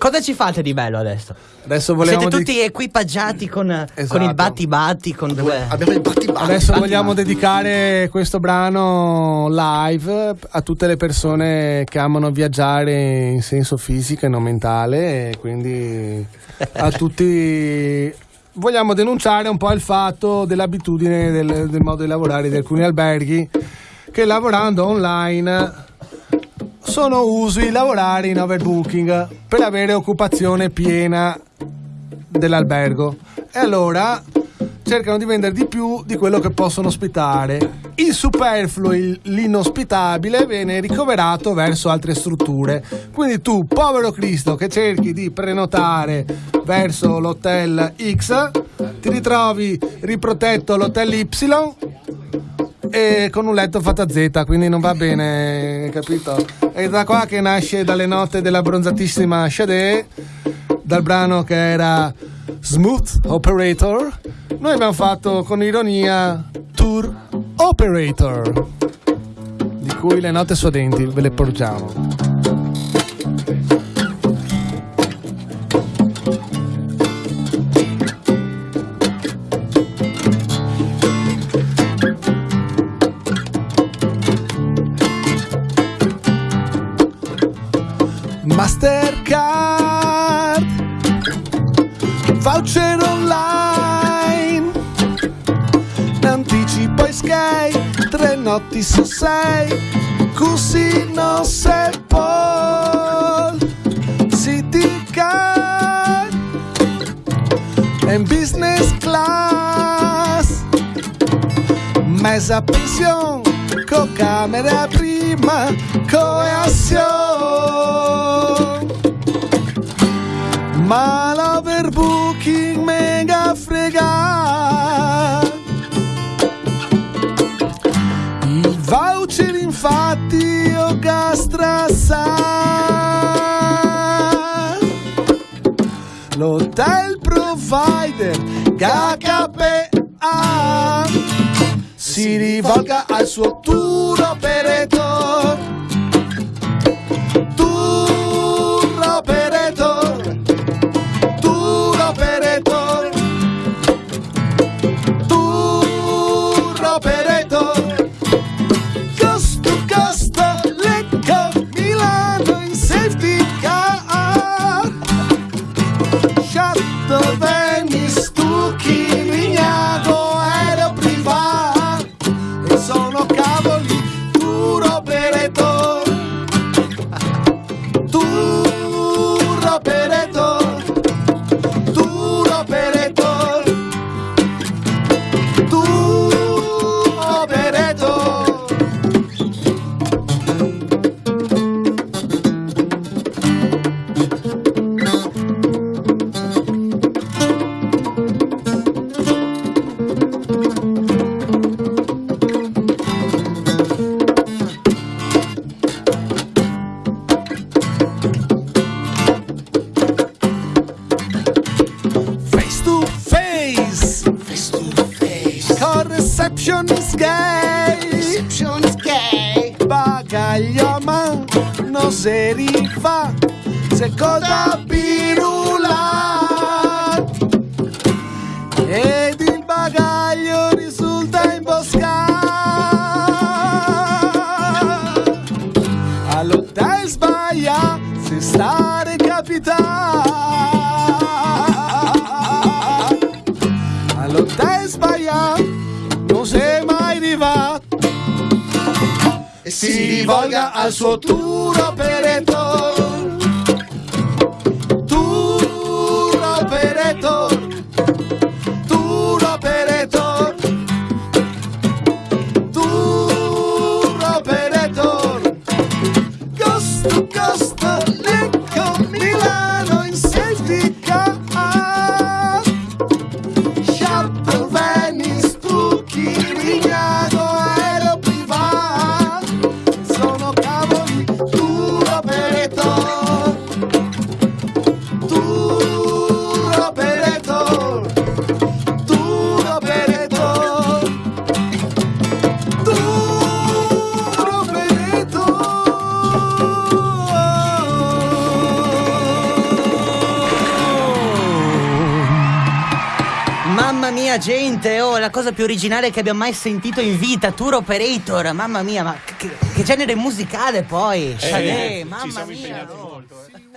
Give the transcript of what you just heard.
Cosa ci fate di bello adesso? Adesso Siete di- tutti equipaggiati con, con Esatto. il batti-batti, con due... Abbiamo il battibatti. Adesso vogliamo dedicare questo brano live a tutte le persone che amano viaggiare in senso fisico e non mentale e quindi a tutti vogliamo denunciare un po' il fatto dell'abitudine del, del modo di lavorare di alcuni alberghi che lavorando online sono usi lavorare in overbooking per avere occupazione piena dell'albergo e allora cercano di vendere di più di quello che possono ospitare. Il superfluo, il- l'inospitabile viene ricoverato verso altre strutture. Quindi tu, povero Cristo, che cerchi di prenotare verso l'hotel X, ti ritrovi riprotetto all'hotel Y e con un letto fatto a Z, quindi non va bene, capito? È da qua che nasce dalle note della bronzatissima Sade, dal brano che era Smooth Operator. Noi abbiamo fatto con ironia Tour Operator, di cui le note suadenti ve le porgiamo. Mastercard. Voucher online. Anticipo e sky Tre notti su sei. Così non se può City card En business class. Mesa pensione Con camera prima Coazione ma l'overbooking mega frega. Il voucher infatti o gastrassa l'hotel provider KKPA si rivolga al suo tour operator gay. Receptionist gay. bagaglio a man non si rifà se coda pirulat ed il bagaglio risulta imboscato all'hotel sbaglia si sta recapitando si rivolga al suo tour operator mia, gente, oh, la cosa più originale che abbiamo mai sentito in vita, Tour Operator, mamma mia, ma che, che genere musicale poi? Chalet, ci mamma siamo mia. molto. eh.